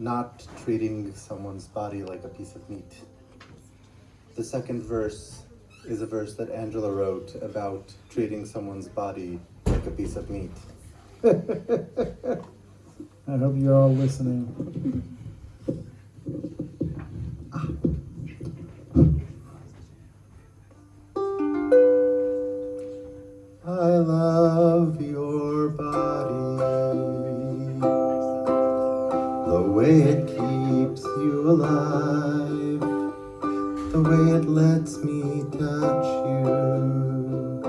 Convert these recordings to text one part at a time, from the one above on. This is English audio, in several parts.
not treating someone's body like a piece of meat. The second verse is a verse that Angela wrote about treating someone's body like a piece of meat. I hope you're all listening. Ah. I love your body, way it keeps you alive, the way it lets me touch you,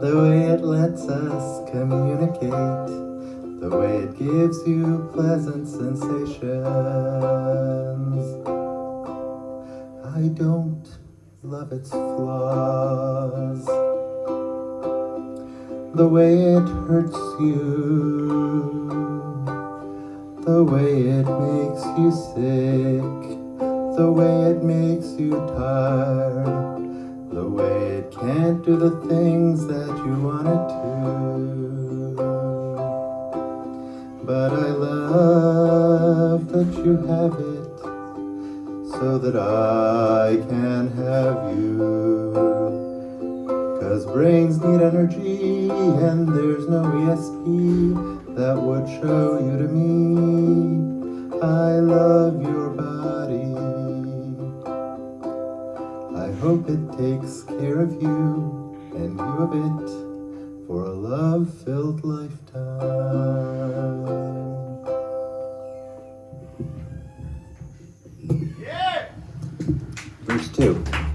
the way it lets us communicate, the way it gives you pleasant sensations. I don't love its flaws. The way it hurts you, the way it makes you sick, the way it makes you tired, the way it can't do the things that you want it to. But I love that you have it so that I can have you. Cause brains need energy and there's no ESP that would show you to me. I love your body. I hope it takes care of you and you of it for a love-filled lifetime. Verse 2.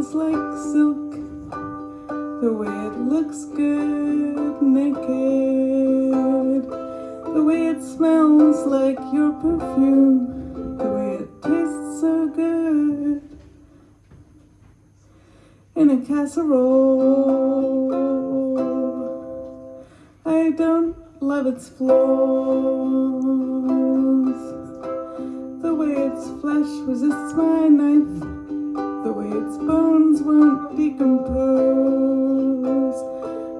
It like silk. The way it looks good naked. The way it smells like your perfume. The way it tastes so good. In a casserole. I don't love its flaws. The way its flesh resists my knife. Its bones won't decompose.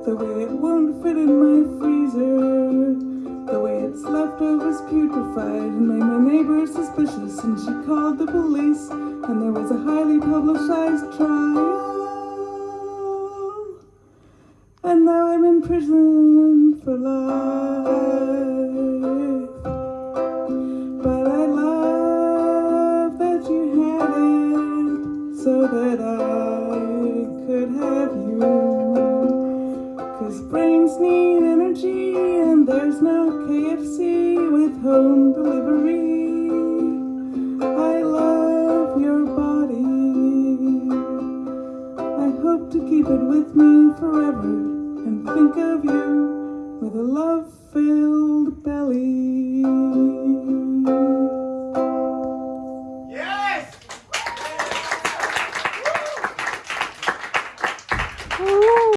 The way it won't fit in my freezer. The way its leftovers putrefied and made my neighbor suspicious. And she called the police, and there was a highly publicized trial. And now I'm in prison for life. That I could have you. Cause brains need energy and there's no KFC with home delivery. I love your body. I hope to keep it with me forever and think of you with a love filled belly.